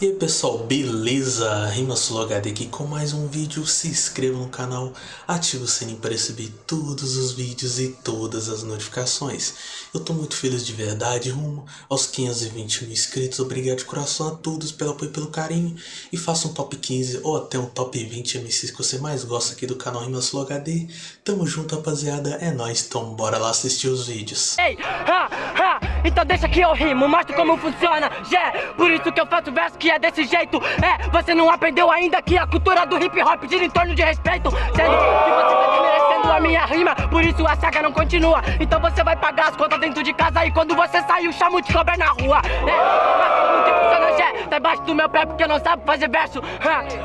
E aí pessoal, beleza? RimaSuloHD aqui com mais um vídeo, se inscreva no canal, ative o sininho para receber todos os vídeos e todas as notificações. Eu tô muito feliz de verdade, rumo aos 520 mil inscritos, obrigado de coração a todos pelo apoio e pelo carinho. E faça um top 15 ou até um top 20 MCs que você mais gosta aqui do canal RimaSuloHD. Tamo junto rapaziada, é nóis, então bora lá assistir os vídeos. Ei, ha, ha, então deixa que eu rimo, mostro como funciona, yeah, por isso que eu faço verso que é desse jeito. É, você não aprendeu ainda que a cultura do hip hop gira em torno de respeito. Sendo que você tá desmerecendo a minha rima Por isso a saga não continua. Então você vai pagar as contas dentro de casa E quando você sair o chamo de cobra na rua. É, mas que? Tá embaixo do meu pé porque não sabe fazer verso.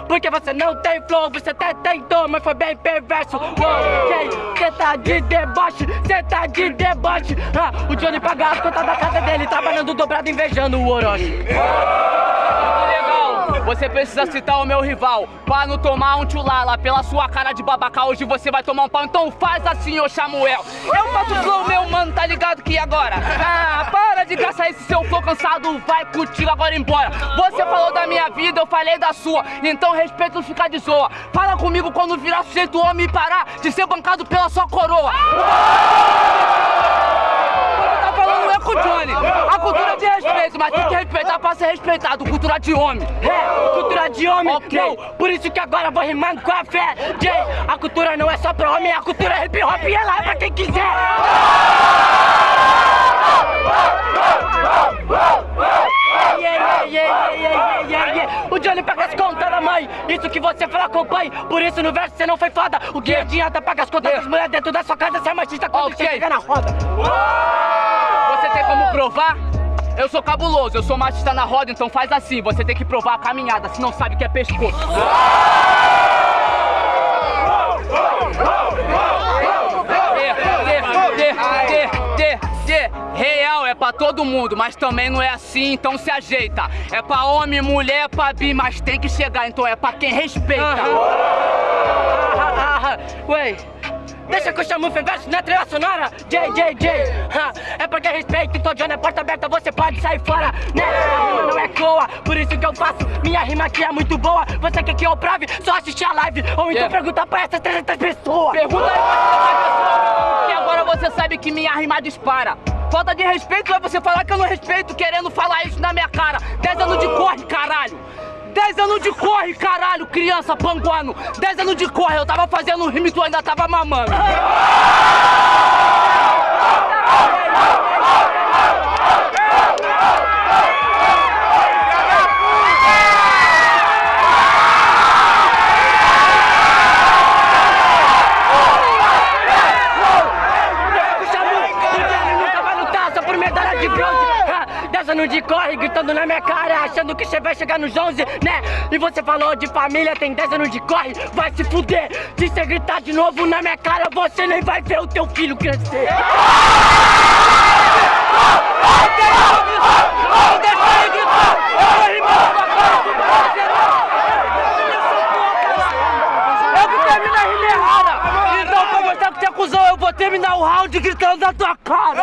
Porque você não tem flow, você até tentou Mas foi bem perverso. Ok, cê tá de deboche, cê tá de deboche. O Johnny paga as contas da casa dele Trabalhando dobrado, invejando o Orochi você precisa citar o meu rival. Pra não tomar um tchulala Pela sua cara de babaca Hoje você vai tomar um pau. Então faz assim, ô Samuel. Eu faço flow, meu mano, tá ligado que agora? Ah, para de gastar esse seu flow cansado. Vai contigo agora embora. Você falou da minha vida, eu falei da sua. Então respeito não ficar de zoa. Fala comigo quando virar sujeito homem e parar De ser bancado pela sua coroa com o A cultura de respeito, mas tem que respeitar pra ser respeitado. Cultura de homem. É, cultura de homem, Ok. não, por isso que agora vou rimando com a fé. Jay, a cultura não é só pra homem, a cultura é hip hop e ela é pra quem quiser. Yeah, yeah, yeah. O Johnny paga as contas da mãe, isso que você fala acompanhe. Por isso no verso você não foi foda. O que adianta pagar as contas das mulheres dentro da sua casa Se é machista quando Ok. você chega na roda? Você tem como provar? Eu sou cabuloso, eu sou machista na roda, então faz assim, você tem que provar a caminhada, se não sabe que é pescoço. Real é pra todo mundo, mas também não é assim, então se ajeita. É pra homem, mulher, pra bi, mas tem que chegar, então é pra quem respeita. Ah, ah, ah, Ué, deixa que eu chamo o verso na trilha sonora J, J, J É porque respeito, então John é porta aberta, você pode sair fora Né, a rima não é coa, por isso que eu faço Minha rima aqui é muito boa, você quer que eu prove? Só assistir a live, ou então Yeah. pergunta pra essas 300 pessoas Pergunta aí pra essa pessoa, que agora você sabe que minha rima dispara. Falta de respeito é você falar que eu não respeito, querendo falar isso na minha cara. 10 anos de corre, caralho. 10 anos de corre, caralho, criança panguano. 10 anos de corre, eu tava fazendo rima e tu ainda tava mamando. Porque ele nunca vai lutar só por medalha de bronze Ah, Dez corre, gritando na minha cara Achando que você vai chegar nos 11, né? E você falou de família, tem 10 anos de corre Vai se fuder, se você gritar de novo na minha cara Você nem vai ver o teu filho crescer. Eu vou terminar o round gritando na tua cara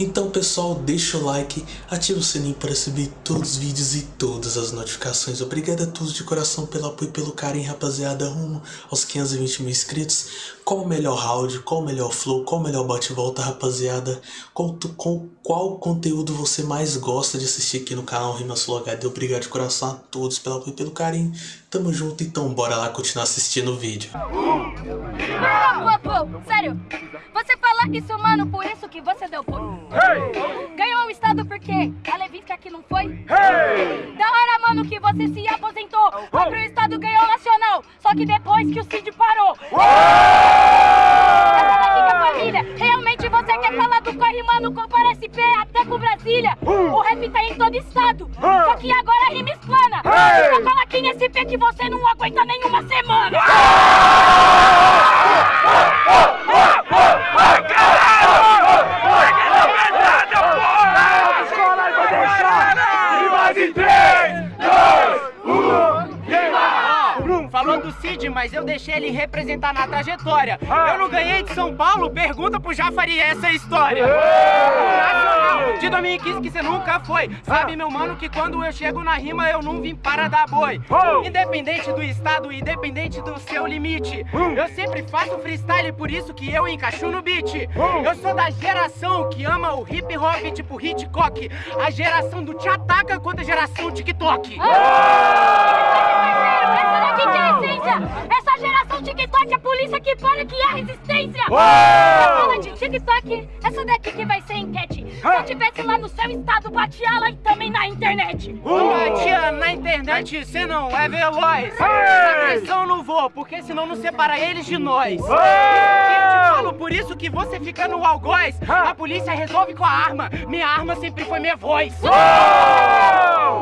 Então pessoal, deixa o like, ativa o sininho para receber todos os vídeos e todas as notificações. Obrigado a todos de coração pelo apoio e pelo carinho, rapaziada, rumo aos 520 mil inscritos. Qual o melhor round, qual o melhor flow, qual o melhor bate-volta, rapaziada? Qual, qual, qual conteúdo você mais gosta de assistir aqui no canal Rimasul HD? Obrigado de coração a todos pelo apoio e pelo carinho. Tamo junto, então bora lá continuar assistindo o vídeo. Sério. Você isso, mano, por isso que você deu pô. Ganhou o estado por quê? A Levinsky aqui não foi? Da hora, mano, que você se aposentou. Foi pro estado, ganhou o nacional. Só que depois que o Cid parou. É família. Realmente você quer falar do corre, mano, compara SP até com Brasília. O rap tá em todo estado. Só que agora a rima explana. Então fala aqui nesse SP que você não aguenta nenhuma semana. Falou do Cid, mas eu deixei ele representar na trajetória. Eu não ganhei de São Paulo? Pergunta pro Jafari essa história. Nacional de 2015 que você nunca foi. Sabe, meu mano, que quando eu chego na rima eu não vim para dar boi. Independente do estado, independente do seu limite. Eu sempre faço freestyle, por isso que eu encaixo no beat. Eu sou da geração que ama o hip hop tipo Hitchcock. A geração do te ataca contra a geração TikTok. Essa é! Essa geração TikTok, a polícia que para que é resistência! Você fala de TikTok, essa daqui que vai ser enquete. Se eu tivesse lá no seu estado, batia lá e também na internet. Batia na internet, cê não é veloz. Na agressão não vou, porque senão não separa eles de nós. Eu te falo, por isso que você fica no algoz. A polícia resolve com a arma. Minha arma sempre foi minha voz.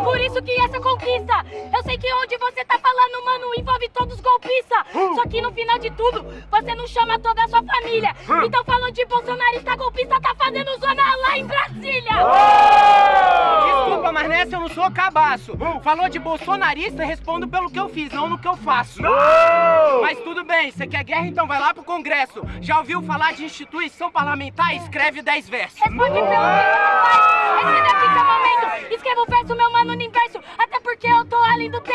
Por isso que essa conquista, eu sei que onde você tá falando, mano, envolve todos os golpistas. Só que no final de tudo, você não chama toda a sua família. Então falando de bolsonarista golpista, tá fazendo zona lá em Brasília. Desculpa, mas nessa eu não sou cabaço. Falou de bolsonarista, respondo pelo que eu fiz, não no que eu faço. Mas tudo bem, você quer guerra, então vai lá pro Congresso. Já ouviu falar de instituição parlamentar? Escreve 10 versos. Responde pelo que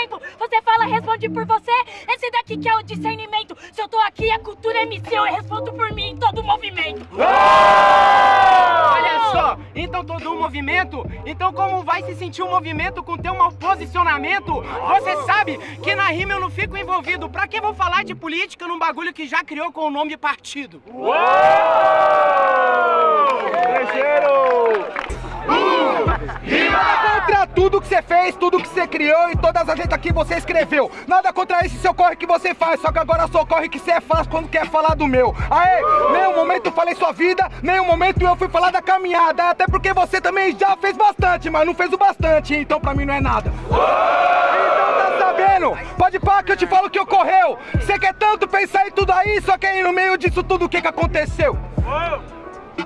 Você fala, responde por você. Esse daqui que é o discernimento. Se eu tô aqui, a cultura é missão. Eu respondo por mim em todo movimento. Olha só, então todo um movimento? Então como vai se sentir um movimento com teu mau posicionamento? Você sabe que na rima eu não fico envolvido. Pra que vou falar de política num bagulho que já criou com o nome partido? Nada contra tudo que você fez, tudo que você criou e todas as letras que você escreveu. Nada contra esse seu corre que você faz, só que agora só corre que você faz quando quer falar do meu. Aê, nenhum momento eu falei sua vida, nenhum momento eu fui falar da caminhada. Até porque você também já fez bastante, mas não fez o bastante, então pra mim não é nada. Então tá sabendo? Pode pá que eu te falo que ocorreu. Você quer tanto pensar em tudo aí, só que aí no meio disso tudo o que que aconteceu?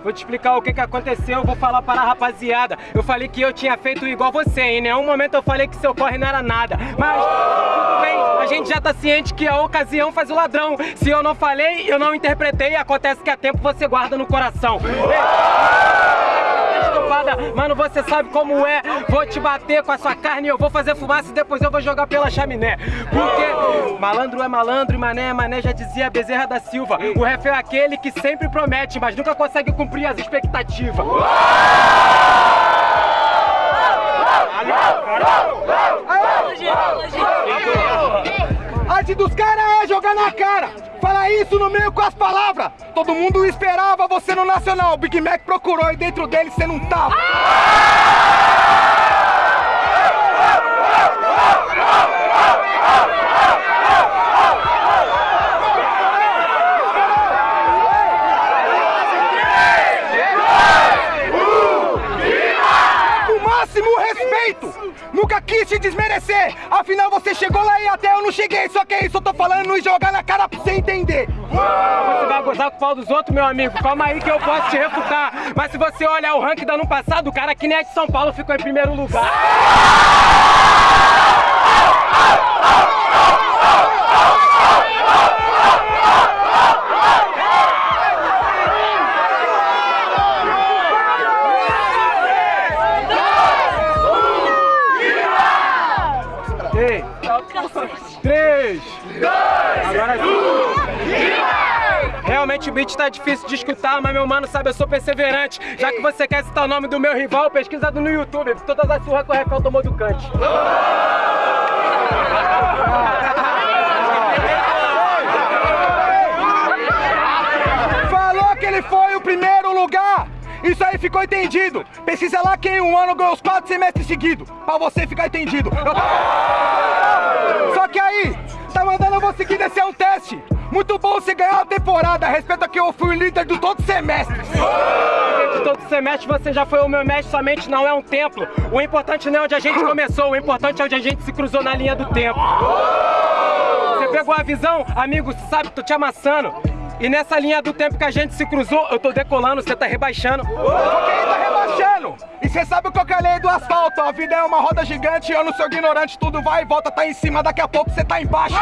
Vou te explicar o que que aconteceu, eu vou falar para a rapaziada. Eu falei que eu tinha feito igual você, em nenhum momento eu falei que seu corre não era nada. Mas tudo bem, a gente já tá ciente que a ocasião faz o ladrão. Se eu não falei, eu não interpretei, acontece que a tempo você guarda no coração. Ei, Mano, você sabe como é. Vou te bater com a sua carne, eu vou fazer fumaça e depois eu vou jogar pela chaminé. Porque malandro é malandro e mané é mané, já dizia Bezerra da Silva. O ref é aquele que sempre promete, mas nunca consegue cumprir as expectativas. A arte dos caras é jogar na cara. Fala isso no meio com as palavras. Todo mundo esperava você no Nacional. O Big Mac procurou e dentro dele você não tava. O máximo respeito. Nunca quis te desmerecer. Afinal, você chegou lá e até eu não cheguei. Só que é isso, eu tô falando e jogar na cara pra você entender. Você vai gozar com o pau dos outros, meu amigo. Calma aí que eu posso te refutar. Mas se você olhar o ranking do ano passado, o cara que nem é de São Paulo ficou em primeiro lugar. 3, 2, Agora... 1. Realmente o beat tá difícil de escutar, mas meu mano sabe, eu sou perseverante. Já que você quer citar o nome do meu rival, pesquisado no YouTube. Todas as surras que o Rafael é tomou do Kant. Falou que ele foi o primeiro lugar! Isso aí ficou entendido! Pesquisa lá quem um ano ganhou os quatro semestres seguidos, pra você ficar entendido. Eu tava... Que aí, tá mandando seguir esse é um teste. Muito bom você ganhar a temporada. Respeita que eu fui o líder de todo semestre. De todo semestre você já foi o meu mestre, somente não é um templo. O importante não é onde a gente começou, o importante é onde a gente se cruzou na linha do tempo. Você pegou a visão, amigo, você sabe, tô te amassando. E nessa linha do tempo que a gente se cruzou, eu tô decolando, você tá rebaixando. Só que tá rebaixando. E cê sabe qual que é a lei do asfalto? A vida é uma roda gigante, eu não sou ignorante, tudo vai e volta, tá em cima, daqui a pouco cê tá embaixo.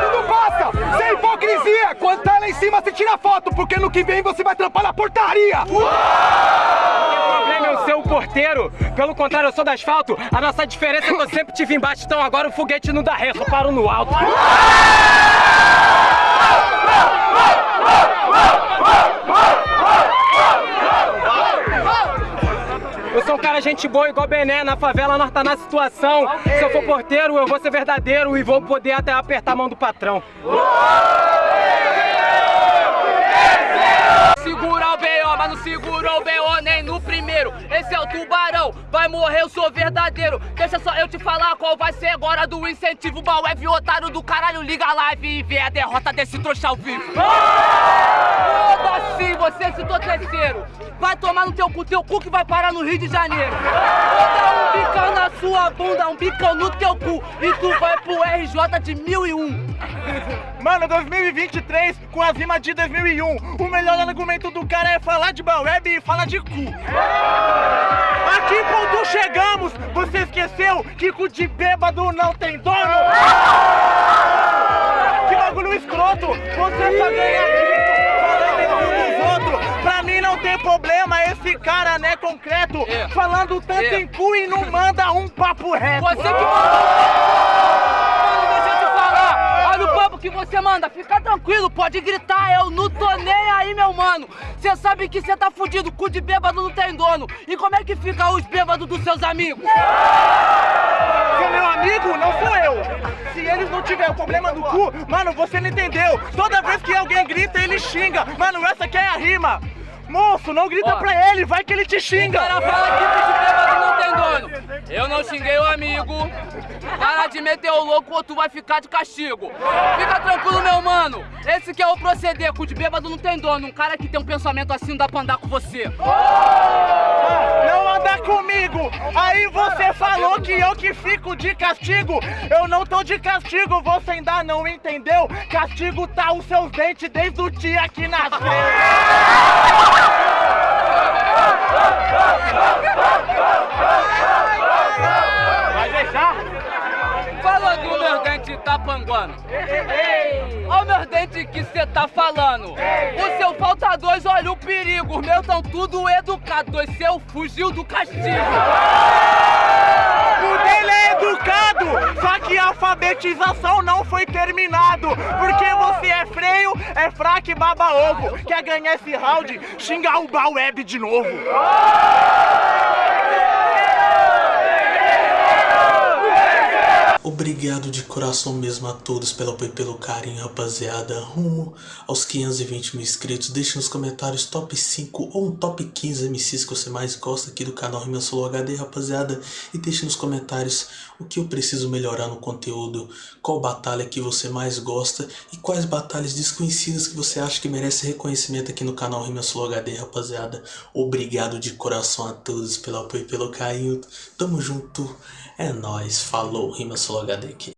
Tudo passa, sem hipocrisia. Quando tá lá em cima, você tira foto, porque no que vem você vai trampar na portaria. O problema é o seu porteiro. Pelo contrário, eu sou do asfalto. A nossa diferença é que eu sempre tive embaixo, então agora o foguete não dá ré, só paro no alto. Eu sou um cara gente boa igual Bené, na favela nós tá na situação. Se eu for porteiro, eu vou ser verdadeiro e vou poder até apertar a mão do patrão. Segura o B.O., mas não segurou o B.O. nem no primeiro. Esse é o tubarão, vai morrer, eu sou verdadeiro. Deixa só eu te falar qual vai ser agora do incentivo. Bauev, otário do caralho, liga a live e vê a derrota desse trouxa ao vivo. Foda-se, você citou terceiro. Vai tomar no teu cu, teu cu que vai parar no Rio de Janeiro. Vou dar um bicão na sua bunda, um bicão no teu cu. E tu vai RJ de 1001. Mano, 2023 com as rimas de 2001. O melhor argumento do cara é falar de Baweb e falar de cu. Aqui ponto chegamos, você esqueceu que cu de bêbado não tem dono? Que bagulho escroto, você só ganha. Pra mim não tem problema esse cara, né, concreto, É. falando tanto É. em cu e não manda um papo reto. Você que mandou. Mano, deixa eu te falar. Olha o papo que você manda. Fica tranquilo, pode gritar. Eu não tô nem aí, meu mano. Você sabe que você tá fudido. Cu de bêbado não tem dono. E como é que fica os bêbados dos seus amigos? Se é meu amigo, não sou eu. Se eles não tiverem o problema do cu, mano, você não entendeu. Toda vez que alguém grita, ele xinga. Mano, essa aqui é a rima. Moço, não grita Ó. pra ele, vai que ele te O xinga. cara fala que de bêbado não tem dono. Eu não xinguei o amigo. Para de meter o louco ou tu vai ficar de castigo. Fica tranquilo, meu mano. Esse que é o proceder. Cu de bêbado não tem dono. Um cara que tem um pensamento assim não dá pra andar com você. Não anda comigo. Aí você falou que eu que fico de castigo. Eu não tô de castigo, você ainda não entendeu. Castigo tá os seus dentes desde o dia que nasceu. Vai deixar? Falou do meu dente tá panguando. Olha o meu dente que cê tá falando. O seu falta dois, olha o perigo. Os meus tão tudo educados. O seu fugiu do castigo. O dele é educado, só que a alfabetização não foi terminado. Porque você é freio, é fraco e baba ovo. Quer ganhar esse round? Xinga o Baweb de novo. Obrigado de coração mesmo a todos pelo apoio e pelo carinho, rapaziada. Rumo aos 520 mil inscritos. Deixe nos comentários top 5 ou um top 15 MCs que você mais gosta aqui do canal Rima Solo HD, rapaziada. E deixe nos comentários o que eu preciso melhorar no conteúdo, qual batalha que você mais gosta e quais batalhas desconhecidas que você acha que merece reconhecimento aqui no canal Rima Solo HD, rapaziada. Obrigado de coração a todos pelo apoio e pelo carinho. Tamo junto. É nóis. Falou, Rima Solo HD aqui.